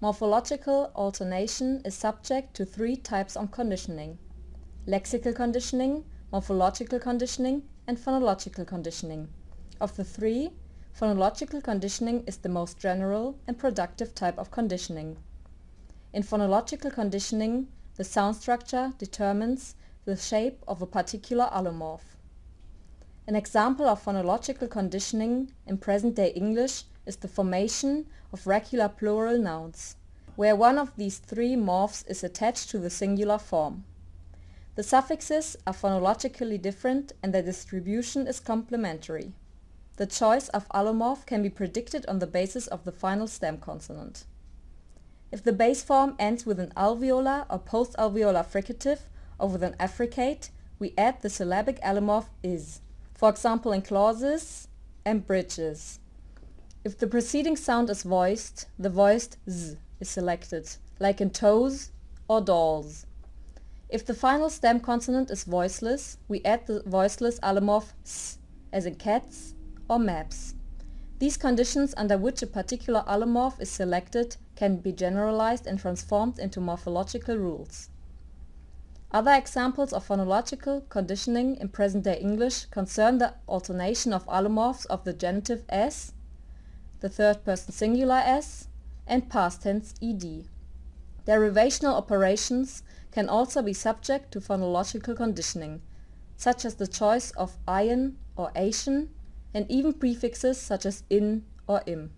Morphological alternation is subject to three types of conditioning: lexical conditioning, morphological conditioning, and phonological conditioning. Of the three, phonological conditioning is the most general and productive type of conditioning. In phonological conditioning the sound structure determines the shape of a particular allomorph. An example of phonological conditioning in present-day English is the formation of regular plural nouns, where one of these three morphs is attached to the singular form. The suffixes are phonologically different and their distribution is complementary. The choice of allomorph can be predicted on the basis of the final stem consonant. If the base form ends with an alveolar or post-alveolar fricative or with an affricate, we add the syllabic allomorph is, for example in clauses and bridges. If the preceding sound is voiced, the voiced z is selected, like in toes or dolls. If the final stem consonant is voiceless, we add the voiceless allomorph s, as in cats or maps. These conditions under which a particular allomorph is selected can be generalized and transformed into morphological rules. Other examples of phonological conditioning in present-day English concern the alternation of allomorphs of the genitive s the third person singular s, and past tense ed. Derivational operations can also be subject to phonological conditioning, such as the choice of ion or ation, and even prefixes such as in or im.